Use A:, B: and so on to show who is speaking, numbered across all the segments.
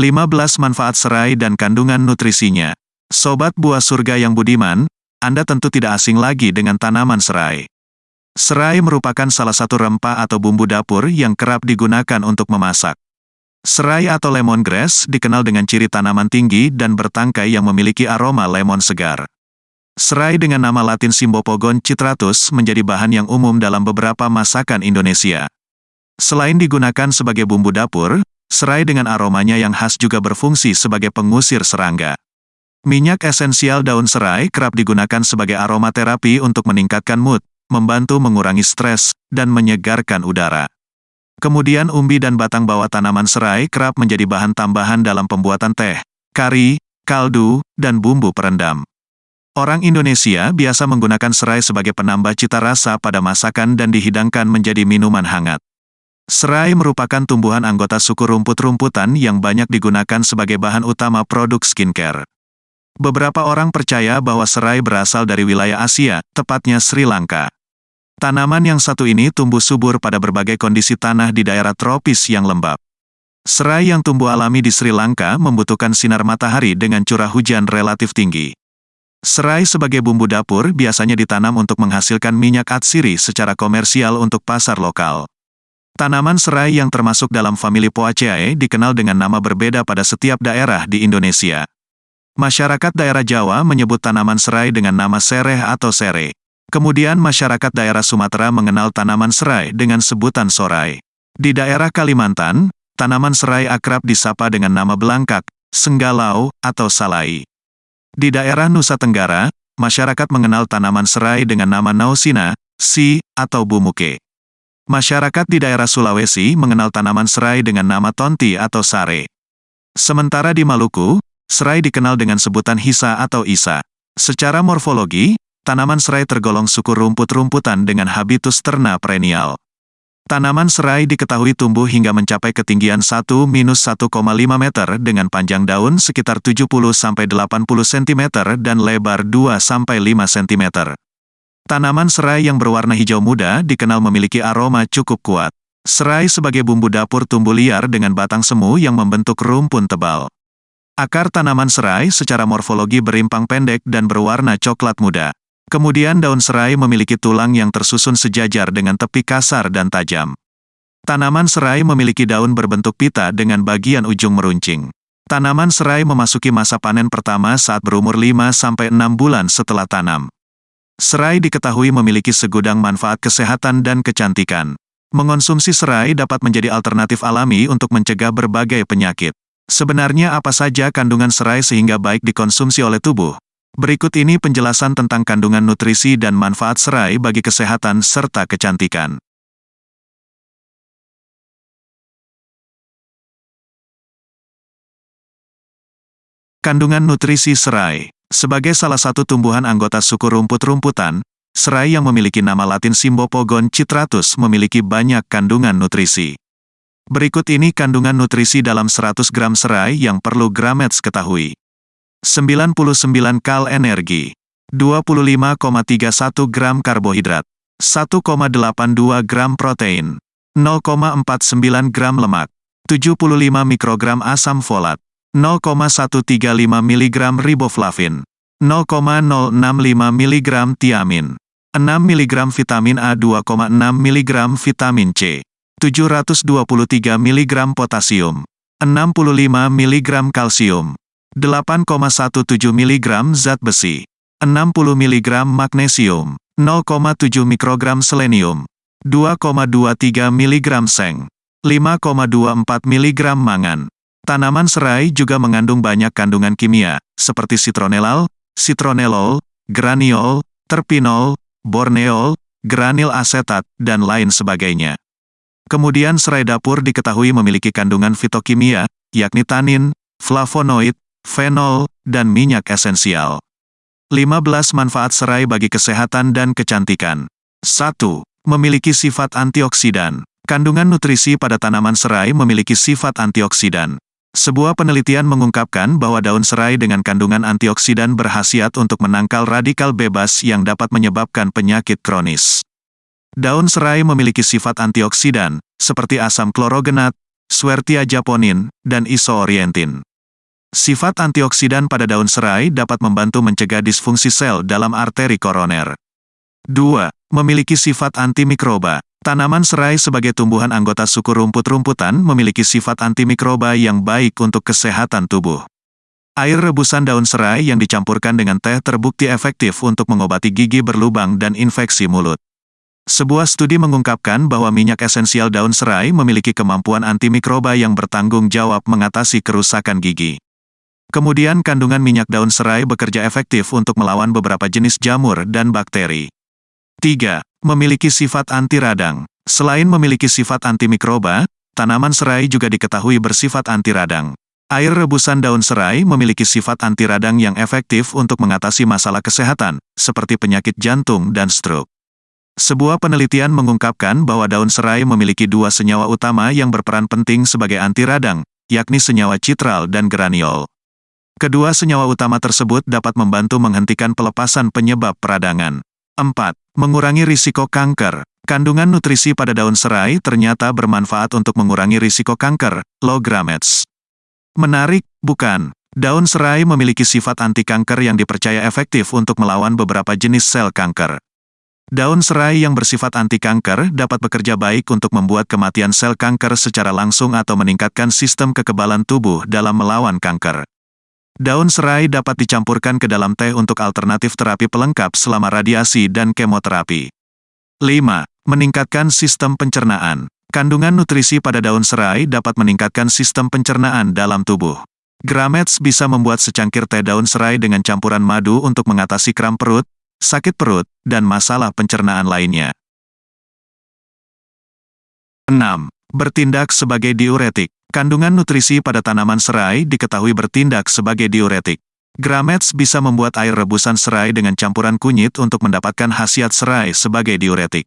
A: 15 manfaat serai dan kandungan nutrisinya. Sobat buah surga yang budiman, Anda tentu tidak asing lagi dengan tanaman serai. Serai merupakan salah satu rempah atau bumbu dapur yang kerap digunakan untuk memasak. Serai atau lemongrass dikenal dengan ciri tanaman tinggi dan bertangkai yang memiliki aroma lemon segar. Serai dengan nama latin Simbopogon citratus menjadi bahan yang umum dalam beberapa masakan Indonesia. Selain digunakan sebagai bumbu dapur, serai dengan aromanya yang khas juga berfungsi sebagai pengusir serangga. Minyak esensial daun serai kerap digunakan sebagai aromaterapi untuk meningkatkan mood, membantu mengurangi stres, dan menyegarkan udara. Kemudian umbi dan batang bawah tanaman serai kerap menjadi bahan tambahan dalam pembuatan teh, kari, kaldu, dan bumbu perendam. Orang Indonesia biasa menggunakan serai sebagai penambah cita rasa pada masakan dan dihidangkan menjadi minuman hangat. Serai merupakan tumbuhan anggota suku rumput-rumputan yang banyak digunakan sebagai bahan utama produk skincare. Beberapa orang percaya bahwa serai berasal dari wilayah Asia, tepatnya Sri Lanka. Tanaman yang satu ini tumbuh subur pada berbagai kondisi tanah di daerah tropis yang lembab. Serai yang tumbuh alami di Sri Lanka membutuhkan sinar matahari dengan curah hujan relatif tinggi. Serai sebagai bumbu dapur biasanya ditanam untuk menghasilkan minyak atsiri secara komersial untuk pasar lokal. Tanaman serai yang termasuk dalam famili Poaceae dikenal dengan nama berbeda pada setiap daerah di Indonesia. Masyarakat daerah Jawa menyebut tanaman serai dengan nama sereh atau sere. Kemudian masyarakat daerah Sumatera mengenal tanaman serai dengan sebutan sorai. Di daerah Kalimantan, tanaman serai akrab disapa dengan nama belangkak, senggalau, atau salai. Di daerah Nusa Tenggara, masyarakat mengenal tanaman serai dengan nama nausina, si, atau bumuke. Masyarakat di daerah Sulawesi mengenal tanaman serai dengan nama tonti atau sare. Sementara di Maluku, serai dikenal dengan sebutan hisa atau isa. Secara morfologi, tanaman serai tergolong suku rumput-rumputan dengan habitus terna perennial. Tanaman serai diketahui tumbuh hingga mencapai ketinggian 1-1,5 meter dengan panjang daun sekitar 70-80 cm dan lebar 2-5 cm. Tanaman serai yang berwarna hijau muda dikenal memiliki aroma cukup kuat. Serai sebagai bumbu dapur tumbuh liar dengan batang semu yang membentuk rumpun tebal. Akar tanaman serai secara morfologi berimpang pendek dan berwarna coklat muda. Kemudian daun serai memiliki tulang yang tersusun sejajar dengan tepi kasar dan tajam. Tanaman serai memiliki daun berbentuk pita dengan bagian ujung meruncing. Tanaman serai memasuki masa panen pertama saat berumur 5-6 bulan setelah tanam. Serai diketahui memiliki segudang manfaat kesehatan dan kecantikan. Mengonsumsi serai dapat menjadi alternatif alami untuk mencegah berbagai penyakit. Sebenarnya apa saja kandungan serai sehingga baik dikonsumsi oleh tubuh? Berikut ini penjelasan tentang kandungan nutrisi dan manfaat serai bagi kesehatan serta kecantikan. Kandungan nutrisi serai Sebagai salah satu tumbuhan anggota suku rumput-rumputan, serai yang memiliki nama latin Simbopogon citratus memiliki banyak kandungan nutrisi. Berikut ini kandungan nutrisi dalam 100 gram serai yang perlu Gramets ketahui. 99 kal energi, 25,31 gram karbohidrat, 1,82 gram protein, 0,49 gram lemak, 75 mikrogram asam folat, 0,135 mg riboflavin, 0,065 mg tiamin, 6 mg vitamin A 2,6 mg vitamin C, 723 mg potasium, 65 mg kalsium, 8,17 mg zat besi, 60 mg magnesium, 0,7 mikrogram selenium, 2,23 mg seng, 5,24 mg mangan. Tanaman serai juga mengandung banyak kandungan kimia, seperti citronellal, citronellol, graniol, terpinol, borneol, granil asetat, dan lain sebagainya. Kemudian serai dapur diketahui memiliki kandungan fitokimia, yakni tanin, flavonoid, fenol, dan minyak esensial. 15 manfaat serai bagi kesehatan dan kecantikan. 1. Memiliki sifat antioksidan. Kandungan nutrisi pada tanaman serai memiliki sifat antioksidan. Sebuah penelitian mengungkapkan bahwa daun serai dengan kandungan antioksidan berhasiat untuk menangkal radikal bebas yang dapat menyebabkan penyakit kronis. Daun serai memiliki sifat antioksidan, seperti asam klorogenat, Swertia japonin, dan isoorientin. Sifat antioksidan pada daun serai dapat membantu mencegah disfungsi sel dalam arteri koroner. 2. Memiliki sifat antimikroba. Tanaman serai sebagai tumbuhan anggota suku rumput-rumputan memiliki sifat antimikroba yang baik untuk kesehatan tubuh. Air rebusan daun serai yang dicampurkan dengan teh terbukti efektif untuk mengobati gigi berlubang dan infeksi mulut. Sebuah studi mengungkapkan bahwa minyak esensial daun serai memiliki kemampuan antimikroba yang bertanggung jawab mengatasi kerusakan gigi. Kemudian kandungan minyak daun serai bekerja efektif untuk melawan beberapa jenis jamur dan bakteri. 3. Memiliki sifat anti radang. Selain memiliki sifat antimikroba, tanaman serai juga diketahui bersifat anti radang. Air rebusan daun serai memiliki sifat anti radang yang efektif untuk mengatasi masalah kesehatan, seperti penyakit jantung dan stroke. Sebuah penelitian mengungkapkan bahwa daun serai memiliki dua senyawa utama yang berperan penting sebagai anti radang, yakni senyawa citral dan graniol. Kedua senyawa utama tersebut dapat membantu menghentikan pelepasan penyebab peradangan. 4. Mengurangi risiko kanker. Kandungan nutrisi pada daun serai ternyata bermanfaat untuk mengurangi risiko kanker, low gametes. Menarik, bukan? Daun serai memiliki sifat anti kanker yang dipercaya efektif untuk melawan beberapa jenis sel kanker. Daun serai yang bersifat anti kanker dapat bekerja baik untuk membuat kematian sel kanker secara langsung atau meningkatkan sistem kekebalan tubuh dalam melawan kanker. Daun serai dapat dicampurkan ke dalam teh untuk alternatif terapi pelengkap selama radiasi dan kemoterapi. 5. Meningkatkan sistem pencernaan. Kandungan nutrisi pada daun serai dapat meningkatkan sistem pencernaan dalam tubuh. Gramets bisa membuat secangkir teh daun serai dengan campuran madu untuk mengatasi kram perut, sakit perut, dan masalah pencernaan lainnya. 6. Bertindak sebagai diuretik. Kandungan nutrisi pada tanaman serai diketahui bertindak sebagai diuretik. Gramets bisa membuat air rebusan serai dengan campuran kunyit untuk mendapatkan khasiat serai sebagai diuretik.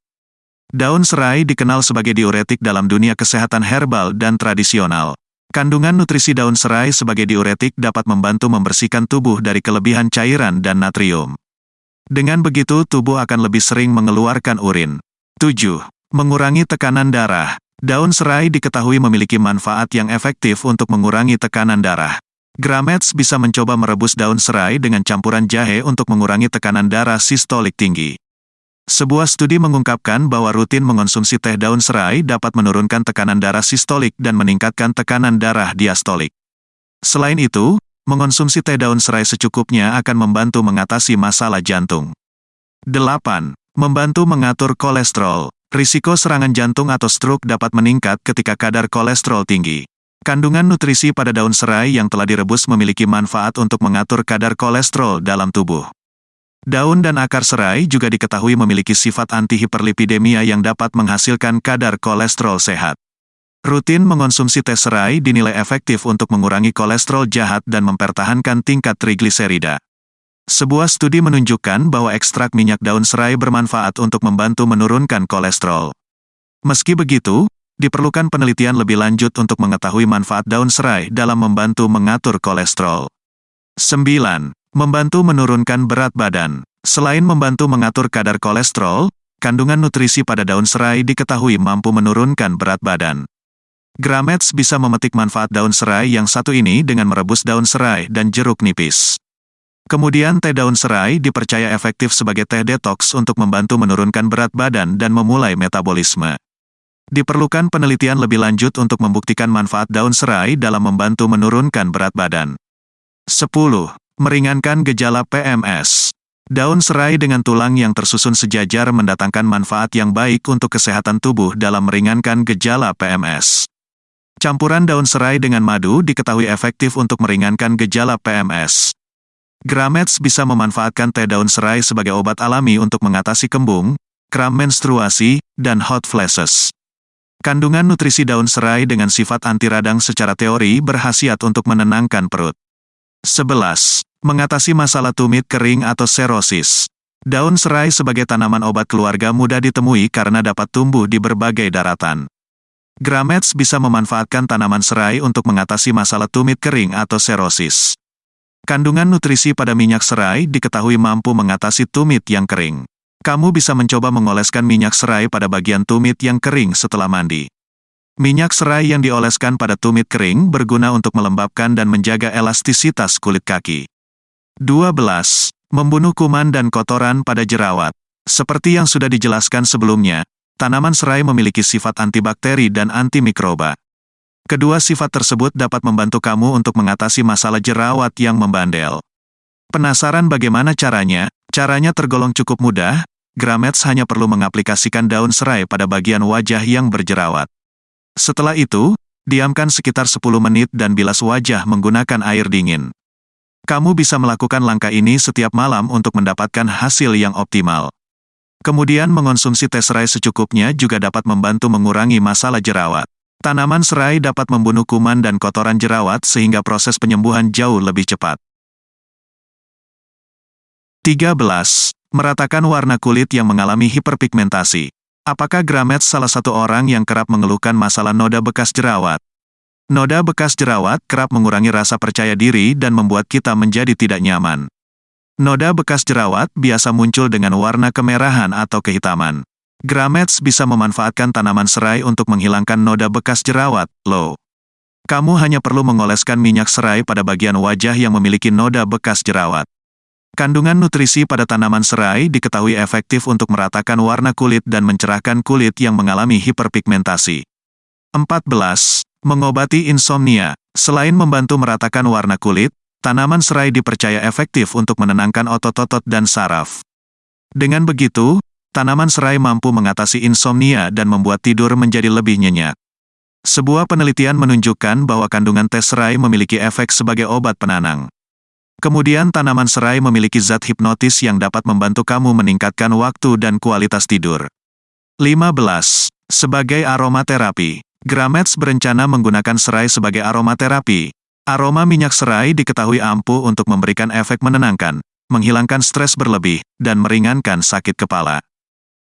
A: Daun serai dikenal sebagai diuretik dalam dunia kesehatan herbal dan tradisional. Kandungan nutrisi daun serai sebagai diuretik dapat membantu membersihkan tubuh dari kelebihan cairan dan natrium. Dengan begitu tubuh akan lebih sering mengeluarkan urin. 7. Mengurangi tekanan darah. Daun serai diketahui memiliki manfaat yang efektif untuk mengurangi tekanan darah. Gramets bisa mencoba merebus daun serai dengan campuran jahe untuk mengurangi tekanan darah sistolik tinggi. Sebuah studi mengungkapkan bahwa rutin mengonsumsi teh daun serai dapat menurunkan tekanan darah sistolik dan meningkatkan tekanan darah diastolik. Selain itu, mengonsumsi teh daun serai secukupnya akan membantu mengatasi masalah jantung. 8. Membantu mengatur kolesterol. Risiko serangan jantung atau stroke dapat meningkat ketika kadar kolesterol tinggi. Kandungan nutrisi pada daun serai yang telah direbus memiliki manfaat untuk mengatur kadar kolesterol dalam tubuh. Daun dan akar serai juga diketahui memiliki sifat antihiperlipidemia yang dapat menghasilkan kadar kolesterol sehat. Rutin mengonsumsi teh serai dinilai efektif untuk mengurangi kolesterol jahat dan mempertahankan tingkat trigliserida. Sebuah studi menunjukkan bahwa ekstrak minyak daun serai bermanfaat untuk membantu menurunkan kolesterol. Meski begitu, diperlukan penelitian lebih lanjut untuk mengetahui manfaat daun serai dalam membantu mengatur kolesterol. 9. Membantu menurunkan berat badan. Selain membantu mengatur kadar kolesterol, kandungan nutrisi pada daun serai diketahui mampu menurunkan berat badan. Gramets bisa memetik manfaat daun serai yang satu ini dengan merebus daun serai dan jeruk nipis. Kemudian teh daun serai dipercaya efektif sebagai teh detox untuk membantu menurunkan berat badan dan memulai metabolisme. Diperlukan penelitian lebih lanjut untuk membuktikan manfaat daun serai dalam membantu menurunkan berat badan. 10. Meringankan gejala PMS. Daun serai dengan tulang yang tersusun sejajar mendatangkan manfaat yang baik untuk kesehatan tubuh dalam meringankan gejala PMS. Campuran daun serai dengan madu diketahui efektif untuk meringankan gejala PMS. Gramets bisa memanfaatkan teh daun serai sebagai obat alami untuk mengatasi kembung, kram menstruasi, dan hot flashes. Kandungan nutrisi daun serai dengan sifat anti radang secara teori berhasiat untuk menenangkan perut. 11. Mengatasi masalah tumit kering atau serosis. Daun serai sebagai tanaman obat keluarga mudah ditemui karena dapat tumbuh di berbagai daratan. Gramets bisa memanfaatkan tanaman serai untuk mengatasi masalah tumit kering atau serosis. Kandungan nutrisi pada minyak serai diketahui mampu mengatasi tumit yang kering. Kamu bisa mencoba mengoleskan minyak serai pada bagian tumit yang kering setelah mandi. Minyak serai yang dioleskan pada tumit kering berguna untuk melembabkan dan menjaga elastisitas kulit kaki. 12. Membunuh kuman dan kotoran pada jerawat. Seperti yang sudah dijelaskan sebelumnya, tanaman serai memiliki sifat antibakteri dan antimikroba. Kedua sifat tersebut dapat membantu kamu untuk mengatasi masalah jerawat yang membandel. Penasaran bagaimana caranya? Caranya tergolong cukup mudah, Gramets hanya perlu mengaplikasikan daun serai pada bagian wajah yang berjerawat. Setelah itu, diamkan sekitar 10 menit dan bilas wajah menggunakan air dingin. Kamu bisa melakukan langkah ini setiap malam untuk mendapatkan hasil yang optimal. Kemudian mengonsumsi teh serai secukupnya juga dapat membantu mengurangi masalah jerawat. Tanaman serai dapat membunuh kuman dan kotoran jerawat sehingga proses penyembuhan jauh lebih cepat. 13. Meratakan warna kulit yang mengalami hiperpigmentasi. Apakah Gramet salah satu orang yang kerap mengeluhkan masalah noda bekas jerawat? Noda bekas jerawat kerap mengurangi rasa percaya diri dan membuat kita menjadi tidak nyaman. Noda bekas jerawat biasa muncul dengan warna kemerahan atau kehitaman. Gramets bisa memanfaatkan tanaman serai untuk menghilangkan noda bekas jerawat, low. Kamu hanya perlu mengoleskan minyak serai pada bagian wajah yang memiliki noda bekas jerawat. Kandungan nutrisi pada tanaman serai diketahui efektif untuk meratakan warna kulit dan mencerahkan kulit yang mengalami hiperpigmentasi. 14. Mengobati insomnia. Selain membantu meratakan warna kulit, tanaman serai dipercaya efektif untuk menenangkan otot-otot dan saraf. Dengan begitu, tanaman serai mampu mengatasi insomnia dan membuat tidur menjadi lebih nyenyak. Sebuah penelitian menunjukkan bahwa kandungan teh serai memiliki efek sebagai obat penanang. Kemudian tanaman serai memiliki zat hipnotis yang dapat membantu kamu meningkatkan waktu dan kualitas tidur. 15. Sebagai aromaterapi, Gramets berencana menggunakan serai sebagai aromaterapi. Aroma minyak serai diketahui ampuh untuk memberikan efek menenangkan, menghilangkan stres berlebih, dan meringankan sakit kepala.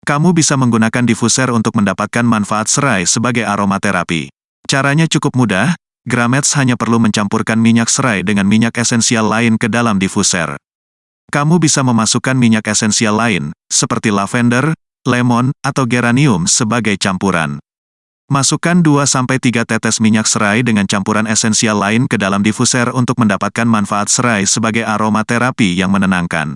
A: Kamu bisa menggunakan diffuser untuk mendapatkan manfaat serai sebagai aromaterapi. Caranya cukup mudah, Gramets hanya perlu mencampurkan minyak serai dengan minyak esensial lain ke dalam diffuser. Kamu bisa memasukkan minyak esensial lain, seperti lavender, lemon, atau geranium sebagai campuran. Masukkan 2-3 tetes minyak serai dengan campuran esensial lain ke dalam diffuser untuk mendapatkan manfaat serai sebagai aromaterapi yang menenangkan.